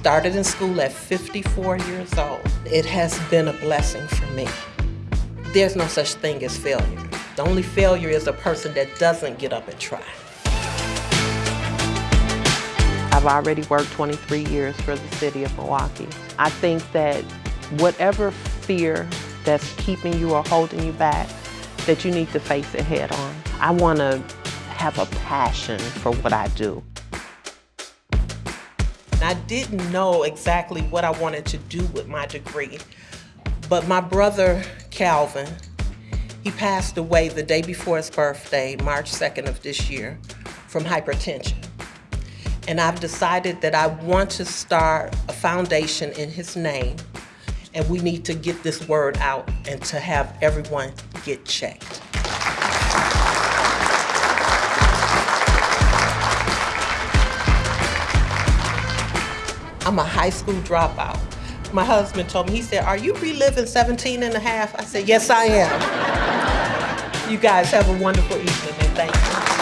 Started in school at 54 years old. It has been a blessing for me. There's no such thing as failure. The only failure is a person that doesn't get up and try. I've already worked 23 years for the city of Milwaukee. I think that whatever fear that's keeping you or holding you back, that you need to face it head on. I want to have a passion for what I do. I didn't know exactly what I wanted to do with my degree, but my brother Calvin, he passed away the day before his birthday, March 2nd of this year, from hypertension. And I've decided that I want to start a foundation in his name, and we need to get this word out and to have everyone get checked. I'm a high school dropout. My husband told me, he said, are you reliving 17 and a half? I said, yes, I am. you guys have a wonderful evening and thank you.